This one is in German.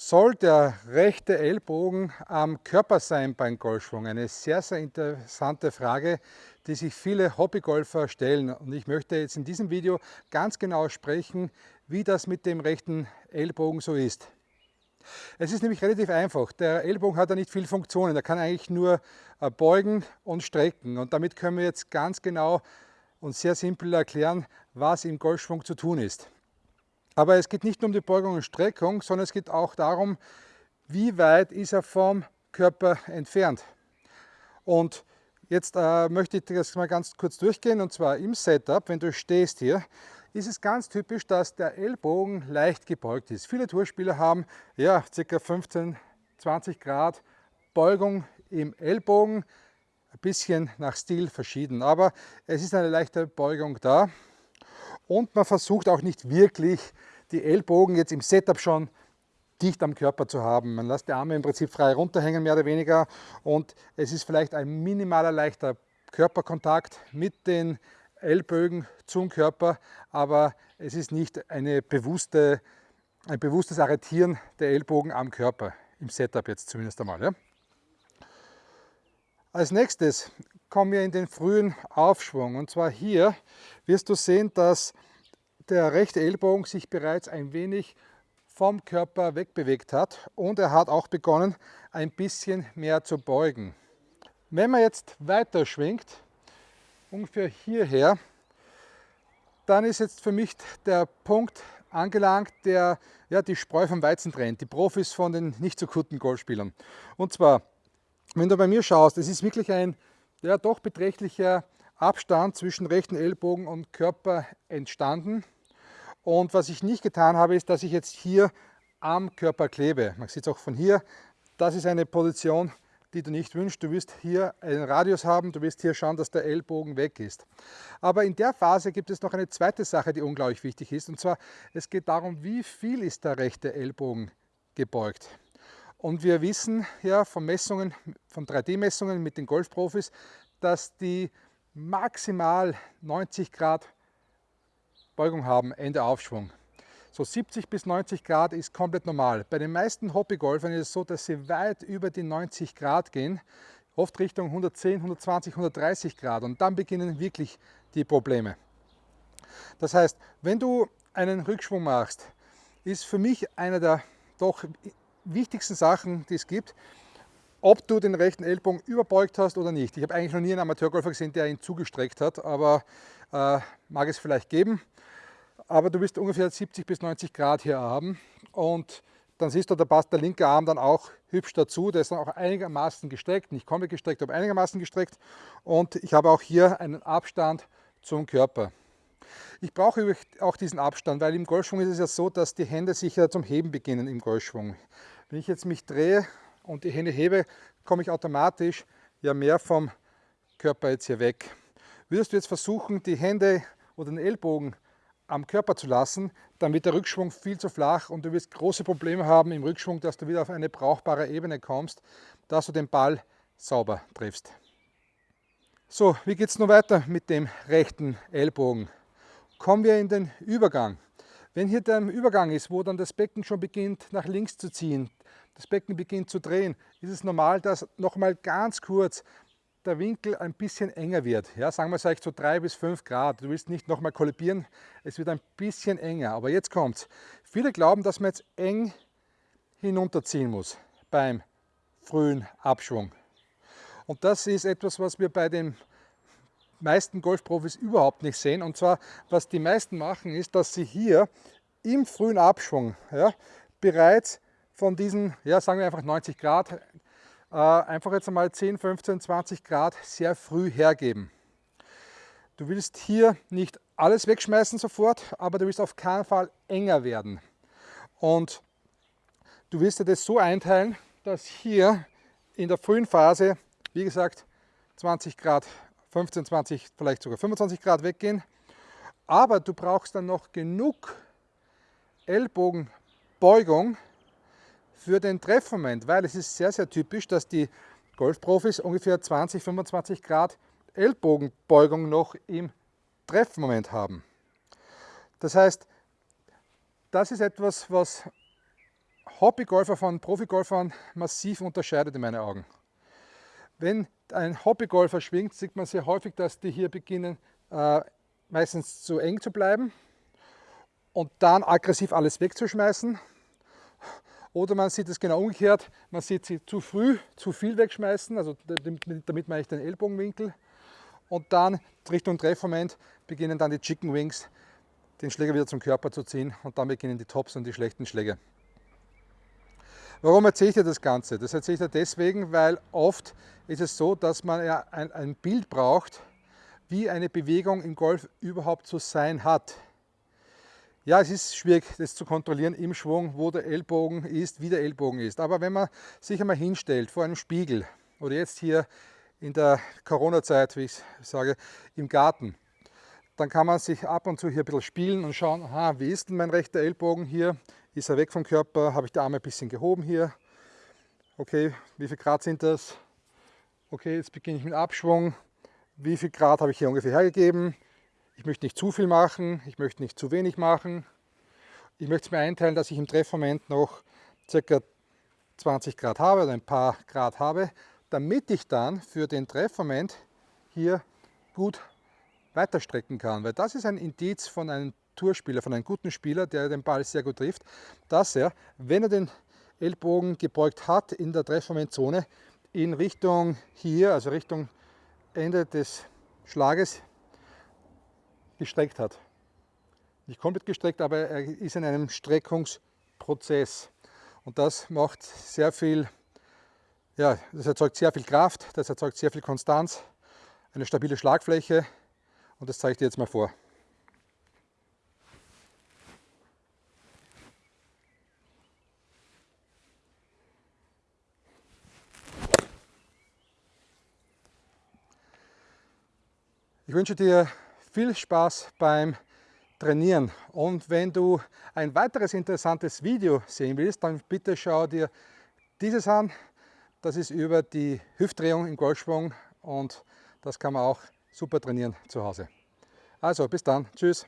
Soll der rechte Ellbogen am Körper sein beim Golfschwung? Eine sehr, sehr interessante Frage, die sich viele Hobbygolfer stellen. Und ich möchte jetzt in diesem Video ganz genau sprechen, wie das mit dem rechten Ellbogen so ist. Es ist nämlich relativ einfach. Der Ellbogen hat ja nicht viel Funktionen. Er kann eigentlich nur äh, beugen und strecken. Und damit können wir jetzt ganz genau und sehr simpel erklären, was im Golfschwung zu tun ist. Aber es geht nicht nur um die Beugung und Streckung, sondern es geht auch darum, wie weit ist er vom Körper entfernt. Und jetzt äh, möchte ich das mal ganz kurz durchgehen und zwar im Setup, wenn du stehst hier, ist es ganz typisch, dass der Ellbogen leicht gebeugt ist. Viele Tourspieler haben ja ca. 15, 20 Grad Beugung im Ellbogen, ein bisschen nach Stil verschieden, aber es ist eine leichte Beugung da und man versucht auch nicht wirklich die Ellbogen jetzt im Setup schon dicht am Körper zu haben. Man lässt die Arme im Prinzip frei runterhängen, mehr oder weniger. Und es ist vielleicht ein minimaler leichter Körperkontakt mit den Ellbögen zum Körper, aber es ist nicht eine bewusste, ein bewusstes Arretieren der Ellbogen am Körper, im Setup jetzt zumindest einmal. Ja. Als nächstes kommen wir in den frühen Aufschwung und zwar hier wirst du sehen, dass der rechte Ellbogen sich bereits ein wenig vom Körper wegbewegt hat und er hat auch begonnen ein bisschen mehr zu beugen. Wenn man jetzt weiter schwingt, ungefähr hierher, dann ist jetzt für mich der Punkt angelangt, der ja, die Spreu vom Weizen trennt, die Profis von den nicht so guten Golfspielern. Und zwar, wenn du bei mir schaust, es ist wirklich ein ja, doch beträchtlicher Abstand zwischen rechten Ellbogen und Körper entstanden. Und was ich nicht getan habe, ist, dass ich jetzt hier am Körper klebe. Man sieht es auch von hier. Das ist eine Position, die du nicht wünschst. Du wirst hier einen Radius haben, du wirst hier schauen, dass der Ellbogen weg ist. Aber in der Phase gibt es noch eine zweite Sache, die unglaublich wichtig ist. Und zwar, es geht darum, wie viel ist der rechte Ellbogen gebeugt. Und wir wissen ja von Messungen, von 3D-Messungen mit den Golfprofis, dass die maximal 90 Grad Beugung haben, Ende Aufschwung. So 70 bis 90 Grad ist komplett normal. Bei den meisten Hobbygolfern ist es so, dass sie weit über die 90 Grad gehen, oft Richtung 110, 120, 130 Grad und dann beginnen wirklich die Probleme. Das heißt, wenn du einen Rückschwung machst, ist für mich einer der doch wichtigsten Sachen, die es gibt, ob du den rechten Ellbogen überbeugt hast oder nicht. Ich habe eigentlich noch nie einen Amateurgolfer gesehen, der ihn zugestreckt hat, aber äh, mag es vielleicht geben. Aber du wirst ungefähr 70 bis 90 Grad hier haben und dann siehst du, da passt der linke Arm dann auch hübsch dazu. Der ist dann auch einigermaßen gestreckt, nicht komplett gestreckt, aber einigermaßen gestreckt. Und ich habe auch hier einen Abstand zum Körper. Ich brauche auch diesen Abstand, weil im Golfschwung ist es ja so, dass die Hände sich zum Heben beginnen im Golfschwung. Wenn ich jetzt mich drehe und die Hände hebe, komme ich automatisch ja mehr vom Körper jetzt hier weg. Würdest du jetzt versuchen, die Hände oder den Ellbogen am Körper zu lassen, dann wird der Rückschwung viel zu flach und du wirst große Probleme haben im Rückschwung, dass du wieder auf eine brauchbare Ebene kommst, dass du den Ball sauber triffst. So, wie geht es nun weiter mit dem rechten Ellbogen? Kommen wir in den Übergang. Wenn hier der Übergang ist, wo dann das Becken schon beginnt nach links zu ziehen, das Becken beginnt zu drehen, ist es normal, dass nochmal ganz kurz der Winkel ein bisschen enger wird. Ja, sagen wir vielleicht so drei bis fünf Grad. Du willst nicht nochmal kollibieren, es wird ein bisschen enger. Aber jetzt kommt's. Viele glauben, dass man jetzt eng hinunterziehen muss beim frühen Abschwung. Und das ist etwas, was wir bei den meisten Golfprofis überhaupt nicht sehen. Und zwar, was die meisten machen, ist, dass sie hier im frühen Abschwung ja, bereits von diesen, ja, sagen wir einfach 90 Grad, einfach jetzt einmal 10, 15, 20 Grad sehr früh hergeben. Du willst hier nicht alles wegschmeißen sofort, aber du willst auf keinen Fall enger werden. Und du willst dir das so einteilen, dass hier in der frühen Phase, wie gesagt, 20 Grad, 15, 20, vielleicht sogar 25 Grad weggehen. Aber du brauchst dann noch genug Ellbogenbeugung, für den Treffmoment, weil es ist sehr, sehr typisch, dass die Golfprofis ungefähr 20, 25 Grad Ellbogenbeugung noch im Treffmoment haben. Das heißt, das ist etwas, was Hobbygolfer von Profigolfern massiv unterscheidet in meinen Augen. Wenn ein Hobbygolfer schwingt, sieht man sehr häufig, dass die hier beginnen äh, meistens zu eng zu bleiben und dann aggressiv alles wegzuschmeißen. Oder man sieht es genau umgekehrt, man sieht sie zu früh, zu viel wegschmeißen, also damit meine ich den Ellbogenwinkel. Und dann Richtung Treffmoment beginnen dann die Chicken Wings, den Schläger wieder zum Körper zu ziehen und dann beginnen die Tops und die schlechten Schläge. Warum erzähle ich dir das Ganze? Das erzähle ich dir deswegen, weil oft ist es so, dass man ja ein, ein Bild braucht, wie eine Bewegung im Golf überhaupt zu sein hat. Ja, es ist schwierig, das zu kontrollieren im Schwung, wo der Ellbogen ist, wie der Ellbogen ist. Aber wenn man sich einmal hinstellt vor einem Spiegel oder jetzt hier in der Corona-Zeit, wie ich sage, im Garten, dann kann man sich ab und zu hier ein bisschen spielen und schauen, aha, wie ist denn mein rechter Ellbogen hier? Ist er weg vom Körper? Habe ich die Arme ein bisschen gehoben hier? Okay, wie viel Grad sind das? Okay, jetzt beginne ich mit Abschwung wie viel Grad habe ich hier ungefähr hergegeben. Ich möchte nicht zu viel machen, ich möchte nicht zu wenig machen. Ich möchte es mir einteilen, dass ich im Treffmoment noch ca. 20 Grad habe oder ein paar Grad habe, damit ich dann für den Treffmoment hier gut weiterstrecken kann. Weil das ist ein Indiz von einem Tourspieler, von einem guten Spieler, der den Ball sehr gut trifft, dass er, wenn er den Ellbogen gebeugt hat in der Treffmomentzone, in Richtung hier, also Richtung Ende des Schlages gestreckt hat. Nicht komplett gestreckt, aber er ist in einem Streckungsprozess. Und das macht sehr viel, ja, das erzeugt sehr viel Kraft, das erzeugt sehr viel Konstanz, eine stabile Schlagfläche und das zeige ich dir jetzt mal vor. Ich wünsche dir viel Spaß beim Trainieren und wenn du ein weiteres interessantes Video sehen willst, dann bitte schau dir dieses an. Das ist über die Hüftdrehung im Golfschwung und das kann man auch super trainieren zu Hause. Also bis dann, tschüss.